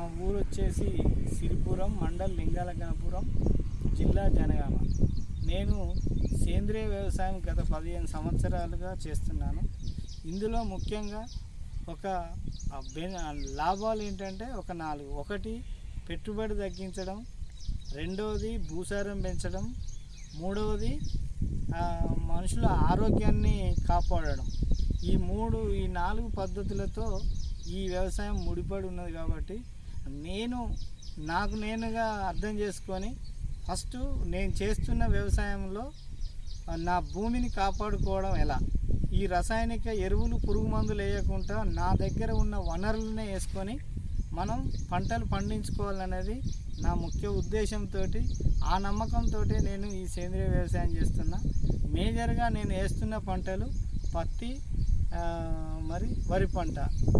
మా ఊరు వచ్చేసి సిరిపురం మండల్ లింగాలగనపురం జిల్లా జనగామ. నేను సేంద్రియ వ్యవసాయం గత పదిహేను సంవత్సరాలుగా చేస్తున్నాను. ఇందులో ముఖ్యంగా ఒక లాభాలు ఏంటంటే ఒక నాలుగు. ఒకటి పెట్టుబడి తగ్గించడం. రెండవది భూసారం పెంచడం. మూడవది మనుషుల ఆరోగ్యాన్ని కాపాడడం. ఈ మూడు ఈ నాలుగు పద్ధతులతో ఈ వ్యవసాయం ముడిపడి ఉన్నది కాబట్టి నేను నాకు నేనుగా అర్థం చేసుకొని ఫస్ట్ నేను చేస్తున్న వ్యవసాయంలో నా భూమిని కాపాడుకోవడం ఎలా? ఈ రసాయనిక ఎరువులు పురుగు మందులు వేయకుండా నా దగ్గర ఉన్న వనరులనే వేసుకొని మనం పంటలు పండించుకోవాలనేది నా ముఖ్య ఉద్దేశంతో ఆ నమ్మకంతో నేను ఈ సేంద్రియ వ్యవసాయం చేస్తున్నా. మేజర్గా నేను వేస్తున్న పంటలు పత్తి మరి వరి పంట.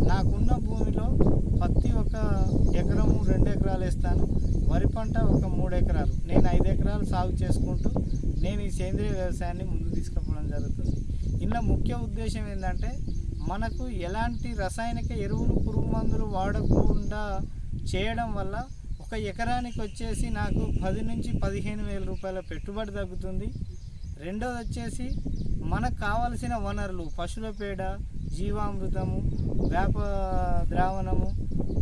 నాకున్న భూమిలో పత్తి ఒక ఎకరము రెండు ఎకరాలు వేస్తాను. వరి పంట ఒక మూడు ఎకరాలు. నేను ఐదు ఎకరాలు సాగు చేసుకుంటూ నేను ఈ సేంద్రియ వ్యవసాయాన్ని ముందు తీసుకుపోవడం జరుగుతుంది. ఇందులో ముఖ్య ఉద్దేశం ఏంటంటే మనకు ఎలాంటి రసాయనిక ఎరువులు పురుగు మందులు వాడకుండా చేయడం వల్ల ఒక ఎకరానికి వచ్చేసి నాకు పది నుంచి పదిహేను వేల రూపాయల పెట్టుబడి తగ్గుతుంది. రెండోది వచ్చేసి మనకు కావలసిన వనరులు పశువుల పేడ జీవామృతము వేప ద్రావణము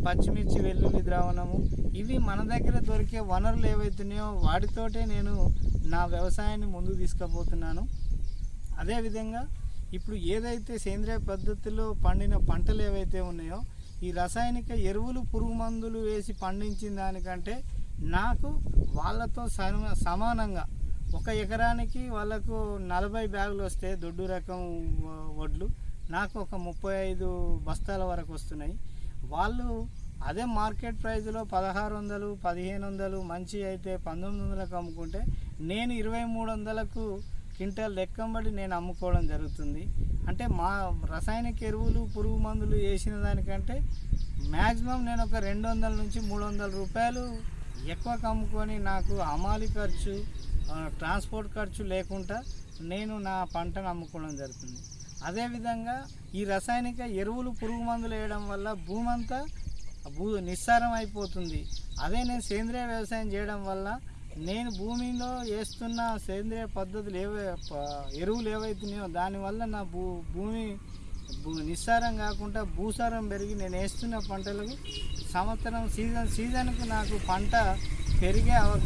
పచ్చిమిర్చి వెల్లుల్లి ద్రావణము. ఇవి మన దగ్గర దొరికే వనరులు ఏవైతున్నాయో వాటితోటే నేను నా వ్యవసాయాన్ని ముందుకు తీసుకుపోతున్నాను. అదేవిధంగా ఇప్పుడు ఏదైతే సేంద్రియ పద్ధతిలో పండిన పంటలు ఏవైతే ఉన్నాయో ఈ రసాయనిక ఎరువులు పురుగు మందులు వేసి పండించిన దానికంటే నాకు వాళ్ళతో సమానంగా ఒక ఎకరానికి వాళ్ళకు నలభై బ్యాగులు వస్తే దొడ్డు రకం వడ్లు. నాకు ఒక ముప్పై ఐదు బస్తాల వరకు వస్తున్నాయి. వాళ్ళు అదే మార్కెట్ ప్రైస్లో పదహారు వందలు పదిహేను వందలు మంచి అయితే పంతొమ్మిది వందలకు అమ్ముకుంటే నేను ఇరవై మూడు వందలకు క్వింటాల్ లెక్కంబడి నేను అమ్ముకోవడం జరుగుతుంది. అంటే మా రసాయనిక ఎరువులు పురుగు మందులు వేసిన దానికంటే మ్యాక్సిమం నేను ఒక రెండు వందల నుంచి మూడు వందల రూపాయలు ఎక్కువ కమ్ముకొని నాకు హమాలి ఖర్చు ట్రాన్స్పోర్ట్ ఖర్చు లేకుండా నేను నా పంటను అమ్ముకోవడం జరుగుతుంది. అదేవిధంగా ఈ రసాయనిక ఎరువులు పురుగు మందులు వేయడం వల్ల భూమి అంతా భూ నిస్సారం అయిపోతుంది. అదే నేను సేంద్రియ వ్యవసాయం చేయడం వల్ల నేను భూమిలో వేస్తున్న సేంద్రియ పద్ధతులు ఏవై ఎరువులు ఏవైతున్నాయో దానివల్ల నా భూ భూమి భూ నిస్సారం కాకుండా భూసారం పెరిగి నేను వేస్తున్న పంటలకు సంవత్సరం సీజన్ సీజన్కు నాకు పంట పెరిగే అవకాశం